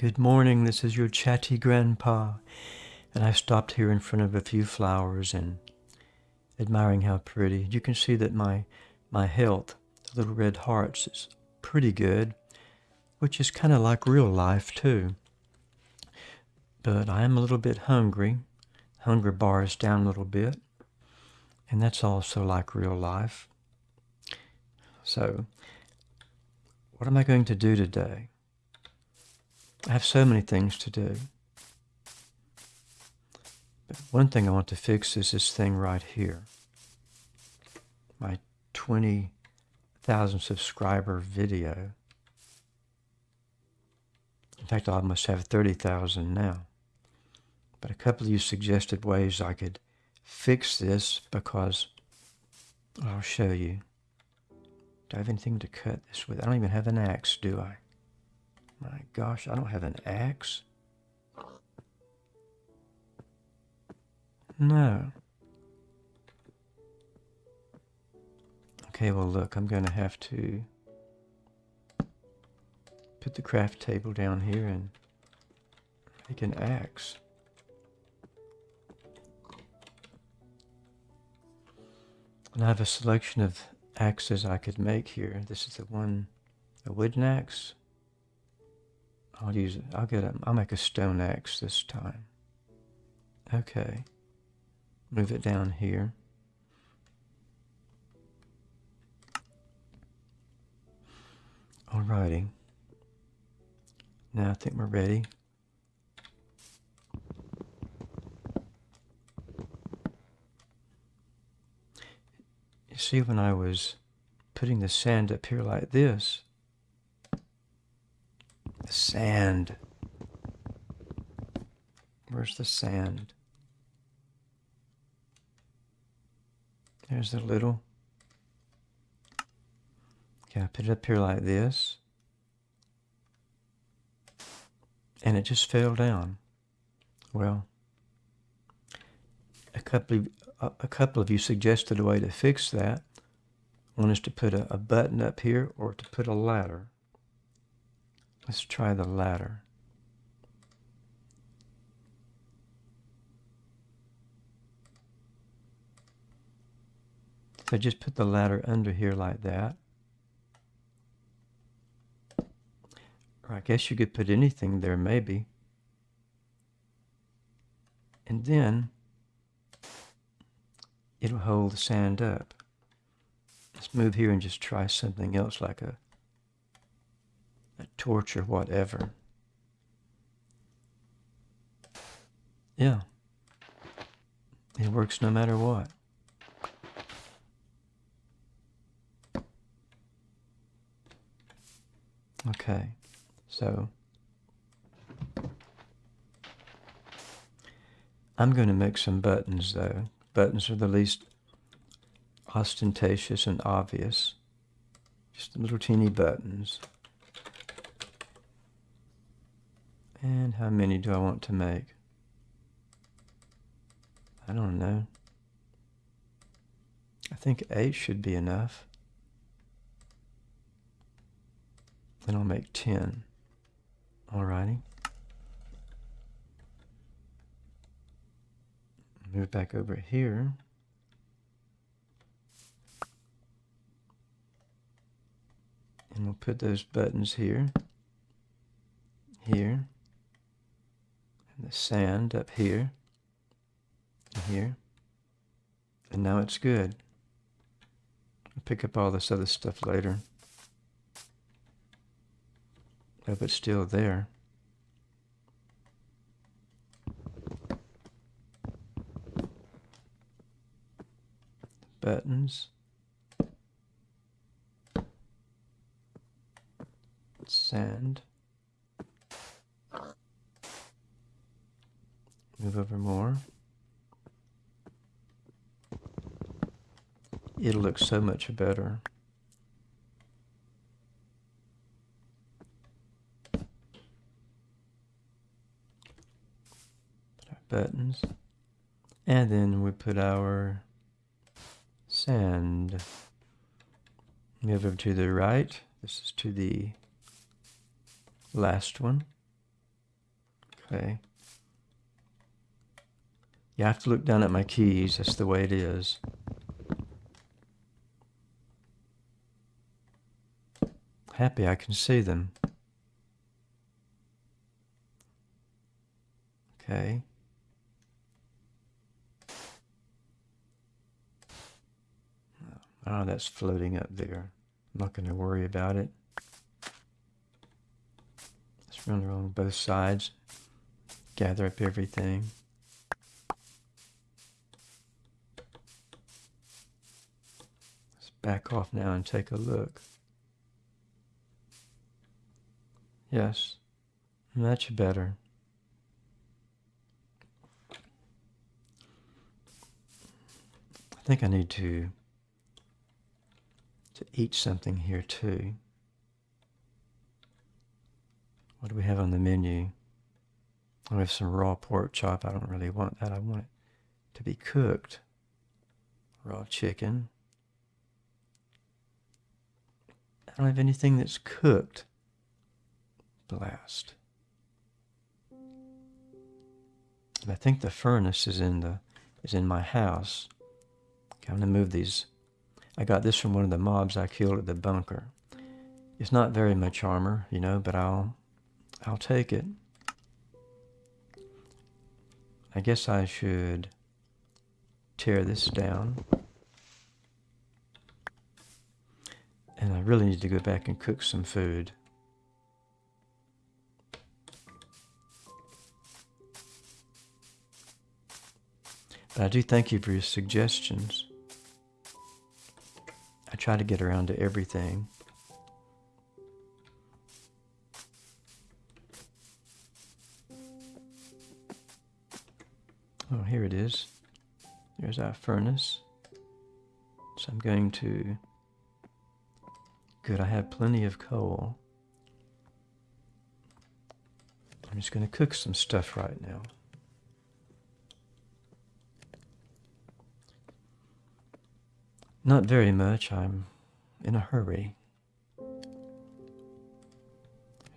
Good morning, this is your chatty grandpa. And I stopped here in front of a few flowers and admiring how pretty. You can see that my, my health, the little red hearts, is pretty good, which is kind of like real life too. But I am a little bit hungry. Hunger bar is down a little bit. And that's also like real life. So, what am I going to do today? I have so many things to do. But one thing I want to fix is this thing right here. My 20,000 subscriber video. In fact, I almost have 30,000 now. But a couple of you suggested ways I could fix this because I'll show you. Do I have anything to cut this with? I don't even have an axe, do I? My gosh, I don't have an axe. No. Okay, well look, I'm going to have to put the craft table down here and make an axe. And I have a selection of axes I could make here. This is the one, a wooden axe. I'll use it. I'll get a, I'll make a stone axe this time. Okay. Move it down here. Alrighty. Now I think we're ready. You see when I was putting the sand up here like this, the sand. Where's the sand? There's the little. Okay, I put it up here like this. And it just fell down. Well, a couple of, a, a couple of you suggested a way to fix that. One is to put a, a button up here or to put a ladder. Let's try the ladder. So just put the ladder under here like that. Or I guess you could put anything there maybe. And then it'll hold the sand up. Let's move here and just try something else like a or whatever. Yeah. It works no matter what. Okay, so I'm going to make some buttons though. Buttons are the least ostentatious and obvious. Just little teeny buttons. And how many do I want to make? I don't know. I think eight should be enough. Then I'll make 10. Alrighty. Move back over here. And we'll put those buttons here, here, the sand up here, and here. And now it's good. I'll pick up all this other stuff later. Hope it's still there. Buttons. Sand. Move over more. It'll look so much better. buttons. And then we put our sand. Move over to the right. This is to the last one. Okay. You have to look down at my keys. That's the way it is. Happy I can see them. Okay. Oh, that's floating up there. I'm not going to worry about it. Let's run along both sides. Gather up everything. Back off now and take a look. Yes, much better. I think I need to to eat something here too. What do we have on the menu? We have some raw pork chop. I don't really want that. I want it to be cooked. Raw chicken. I don't have anything that's cooked. Blast. I think the furnace is in the is in my house. Okay, I'm gonna move these I got this from one of the mobs I killed at the bunker. It's not very much armor, you know, but I'll I'll take it. I guess I should tear this down. And I really need to go back and cook some food. But I do thank you for your suggestions. I try to get around to everything. Oh, here it is. There's our furnace. So I'm going to... Good, I have plenty of coal. I'm just going to cook some stuff right now. Not very much. I'm in a hurry. There's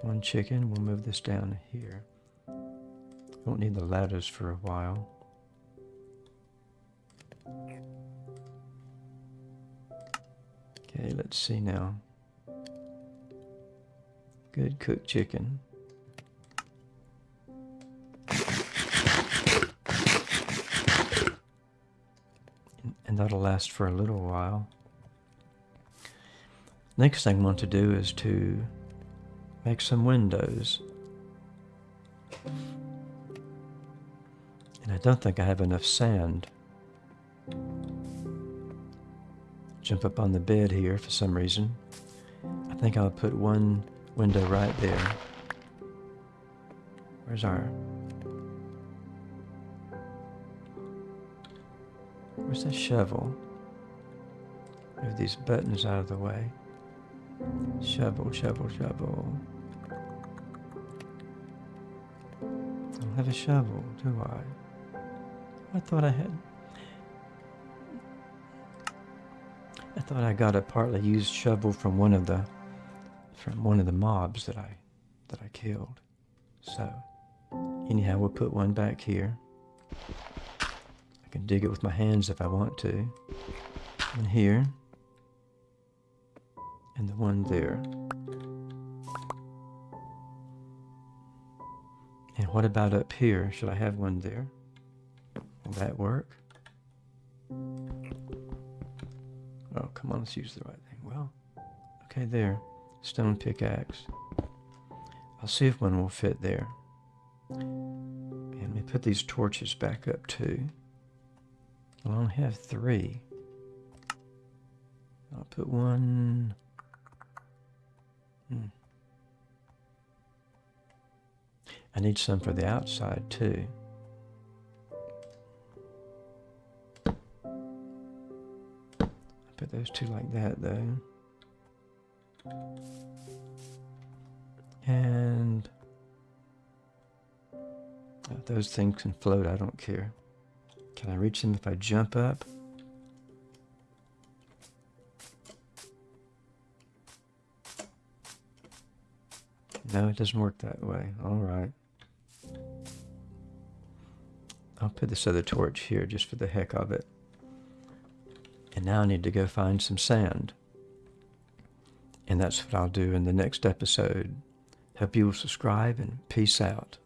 one chicken. We'll move this down here. Won't need the ladders for a while. Okay, let's see now. Good cooked chicken. and that'll last for a little while. Next thing I want to do is to make some windows. And I don't think I have enough sand. Jump up on the bed here for some reason. I think I'll put one window right there. Where's our Where's the shovel? Move these buttons out of the way. Shovel, shovel, shovel. I don't have a shovel, do I? I thought I had. I thought I got a partly used shovel from one of the from one of the mobs that I that I killed. So anyhow, we'll put one back here I can dig it with my hands if I want to. And here. And the one there. And what about up here? Should I have one there? Will that work? Oh, come on, let's use the right thing. Well, okay, there. Stone pickaxe. I'll see if one will fit there. And me put these torches back up too. I only have three. I'll put one. Hmm. I need some for the outside too. I put those two like that though. And those things can float, I don't care. Can I reach them if I jump up? No, it doesn't work that way. All right. I'll put this other torch here just for the heck of it. And now I need to go find some sand. And that's what I'll do in the next episode. Hope you will subscribe and peace out.